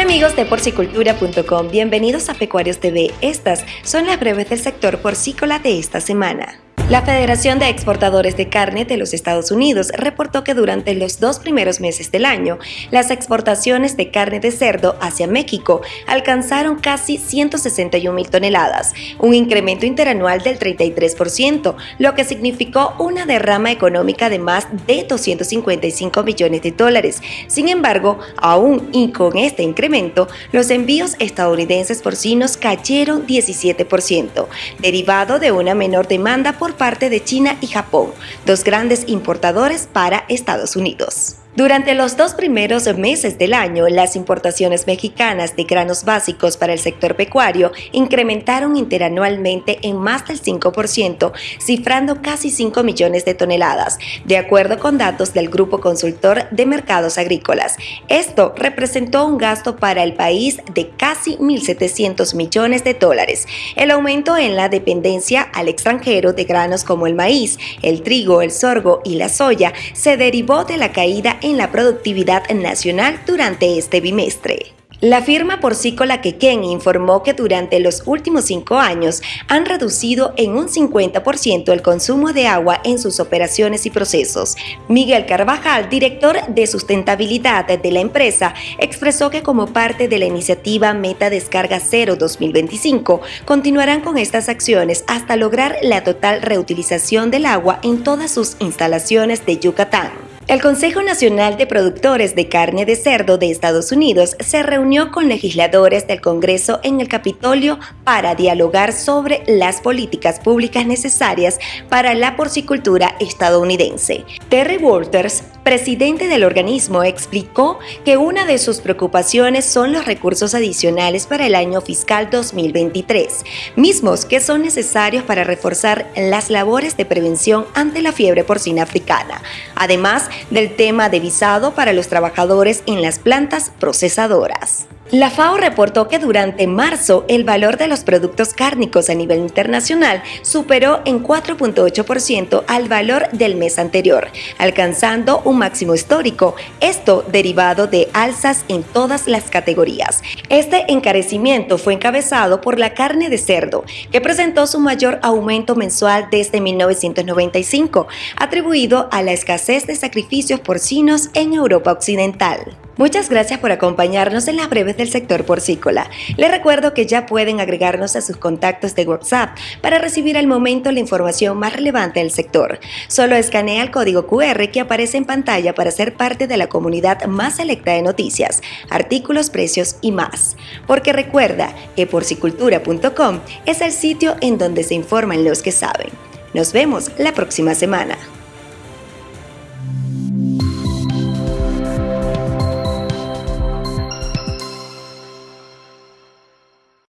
amigos de porcicultura.com, bienvenidos a Pecuarios TV. Estas son las breves del sector porcícola de esta semana. La Federación de Exportadores de Carne de los Estados Unidos reportó que durante los dos primeros meses del año, las exportaciones de carne de cerdo hacia México alcanzaron casi 161 mil toneladas, un incremento interanual del 33%, lo que significó una derrama económica de más de 255 millones de dólares. Sin embargo, aún y con este incremento, los envíos estadounidenses porcinos cayeron 17%, derivado de una menor demanda por parte de China y Japón, dos grandes importadores para Estados Unidos. Durante los dos primeros meses del año, las importaciones mexicanas de granos básicos para el sector pecuario incrementaron interanualmente en más del 5%, cifrando casi 5 millones de toneladas, de acuerdo con datos del Grupo Consultor de Mercados Agrícolas. Esto representó un gasto para el país de casi 1.700 millones de dólares. El aumento en la dependencia al extranjero de granos como el maíz, el trigo, el sorgo y la soya se derivó de la caída en la productividad nacional durante este bimestre. La firma porcícola Quequén informó que durante los últimos cinco años han reducido en un 50% el consumo de agua en sus operaciones y procesos. Miguel Carvajal, director de sustentabilidad de la empresa, expresó que como parte de la iniciativa Meta Descarga Cero 2025, continuarán con estas acciones hasta lograr la total reutilización del agua en todas sus instalaciones de Yucatán. El Consejo Nacional de Productores de Carne de Cerdo de Estados Unidos se reunió con legisladores del Congreso en el Capitolio para dialogar sobre las políticas públicas necesarias para la porcicultura estadounidense. Terry Walters, presidente del organismo, explicó que una de sus preocupaciones son los recursos adicionales para el año fiscal 2023, mismos que son necesarios para reforzar las labores de prevención ante la fiebre porcina africana. Además, del tema de visado para los trabajadores en las plantas procesadoras. La FAO reportó que durante marzo el valor de los productos cárnicos a nivel internacional superó en 4.8% al valor del mes anterior, alcanzando un máximo histórico, esto derivado de alzas en todas las categorías. Este encarecimiento fue encabezado por la carne de cerdo, que presentó su mayor aumento mensual desde 1995, atribuido a la escasez de sacrificios porcinos en Europa Occidental. Muchas gracias por acompañarnos en las breves del sector porcícola. Les recuerdo que ya pueden agregarnos a sus contactos de WhatsApp para recibir al momento la información más relevante del sector. Solo escanea el código QR que aparece en pantalla para ser parte de la comunidad más selecta de noticias, artículos, precios y más. Porque recuerda que porcicultura.com es el sitio en donde se informan los que saben. Nos vemos la próxima semana.